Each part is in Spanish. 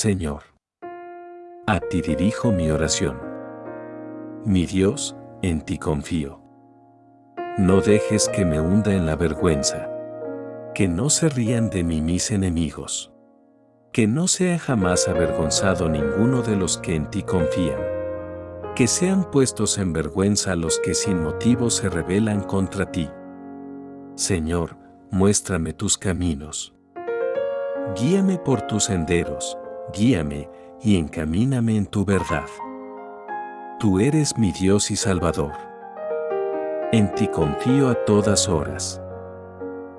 Señor. A ti dirijo mi oración. Mi Dios, en ti confío. No dejes que me hunda en la vergüenza. Que no se rían de mí mis enemigos. Que no sea jamás avergonzado ninguno de los que en ti confían. Que sean puestos en vergüenza los que sin motivo se rebelan contra ti. Señor, muéstrame tus caminos. Guíame por tus senderos, guíame y encamíname en tu verdad. Tú eres mi Dios y Salvador. En ti confío a todas horas.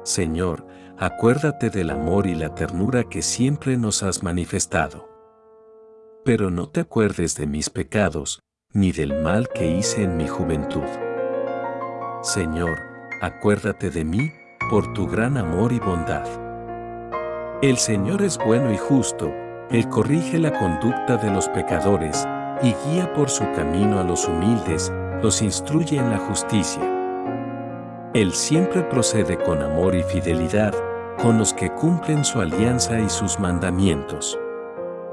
Señor, acuérdate del amor y la ternura que siempre nos has manifestado. Pero no te acuerdes de mis pecados, ni del mal que hice en mi juventud. Señor, acuérdate de mí, por tu gran amor y bondad. El Señor es bueno y justo, Él corrige la conducta de los pecadores, y guía por su camino a los humildes, los instruye en la justicia. Él siempre procede con amor y fidelidad, con los que cumplen su alianza y sus mandamientos.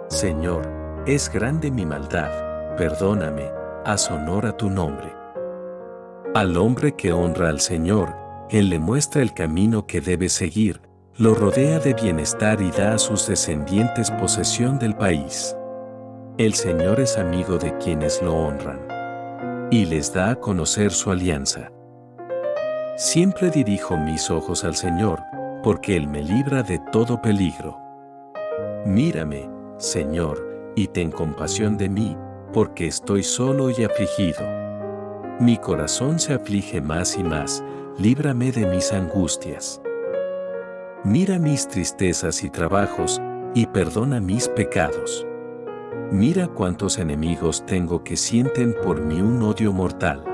Señor, es grande mi maldad, perdóname, haz honor a tu nombre. Al hombre que honra al Señor, Él le muestra el camino que debe seguir, lo rodea de bienestar y da a sus descendientes posesión del país. El Señor es amigo de quienes lo honran y les da a conocer su alianza. Siempre dirijo mis ojos al Señor, porque Él me libra de todo peligro. Mírame, Señor, y ten compasión de mí, porque estoy solo y afligido. Mi corazón se aflige más y más, líbrame de mis angustias. Mira mis tristezas y trabajos, y perdona mis pecados. Mira cuántos enemigos tengo que sienten por mí un odio mortal.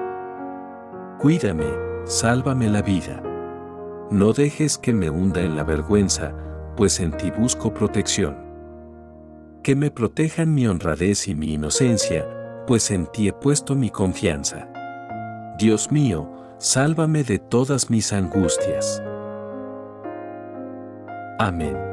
Cuídame, sálvame la vida. No dejes que me hunda en la vergüenza, pues en ti busco protección. Que me protejan mi honradez y mi inocencia, pues en ti he puesto mi confianza. Dios mío, sálvame de todas mis angustias. Amén.